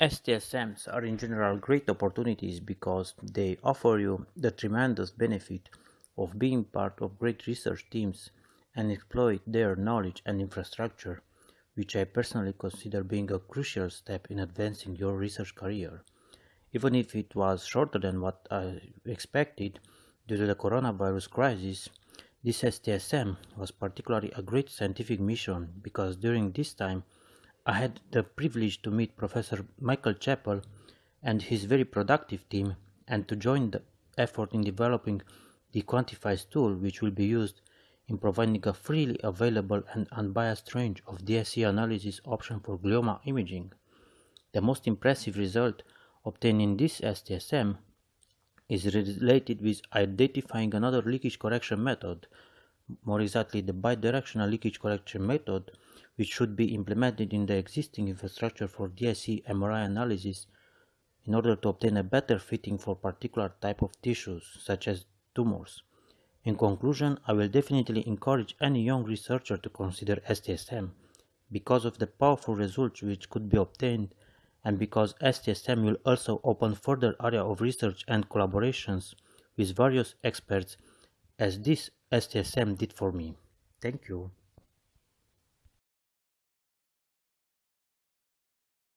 STSMs are in general great opportunities because they offer you the tremendous benefit of being part of great research teams and exploit their knowledge and infrastructure, which I personally consider being a crucial step in advancing your research career. Even if it was shorter than what I expected due to the coronavirus crisis, this STSM was particularly a great scientific mission because during this time I had the privilege to meet Professor Michael Chappell and his very productive team and to join the effort in developing the Quantiphyse tool which will be used in providing a freely available and unbiased range of DSC analysis option for glioma imaging. The most impressive result obtained in this STSM is related with identifying another leakage correction method, more exactly the bidirectional leakage correction method which should be implemented in the existing infrastructure for DSC MRI analysis in order to obtain a better fitting for particular type of tissues, such as tumors. In conclusion, I will definitely encourage any young researcher to consider STSM because of the powerful results which could be obtained and because STSM will also open further area of research and collaborations with various experts as this STSM did for me. Thank you.